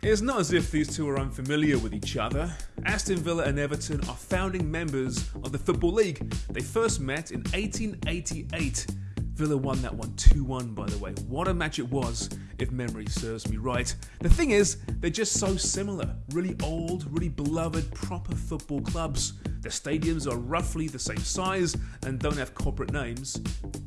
It's not as if these two are unfamiliar with each other. Aston Villa and Everton are founding members of the Football League. They first met in 1888 Villa won that one 2 1, by the way. What a match it was, if memory serves me right. The thing is, they're just so similar. Really old, really beloved, proper football clubs. Their stadiums are roughly the same size and don't have corporate names,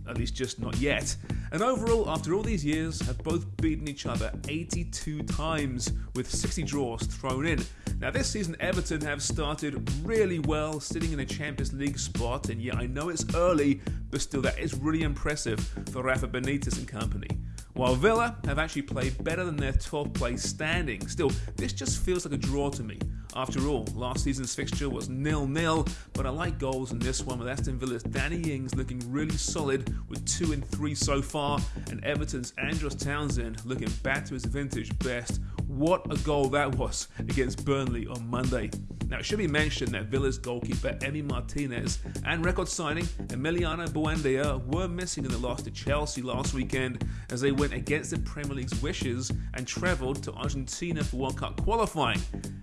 at least just not yet. And overall, after all these years, have both beaten each other 82 times, with 60 draws thrown in. Now, this season, Everton have started really well, sitting in a Champions League spot, and yeah, I know it's early, but still, that is really impressive for Rafa Benitez and company. While Villa have actually played better than their 12th place standing. Still, this just feels like a draw to me. After all, last season's fixture was nil-nil, but I like goals in this one with Aston Villa's Danny Ings looking really solid with 2 and 3 so far, and Everton's Andros Townsend looking back to his vintage best. What a goal that was against Burnley on Monday. Now, it should be mentioned that Villa's goalkeeper Emi Martinez and record signing Emiliano Buendia were missing in the loss to Chelsea last weekend as they went against the Premier League's wishes and travelled to Argentina for World Cup qualifying.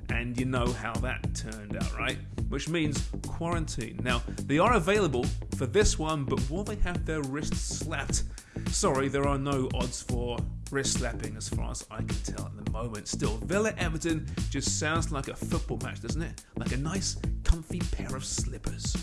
And you know how that turned out, right? Which means quarantine. Now, they are available for this one, but will they have their wrists slapped? Sorry, there are no odds for wrist slapping as far as I can tell at the moment. Still, Villa Everton just sounds like a football match, doesn't it? Like a nice, comfy pair of slippers.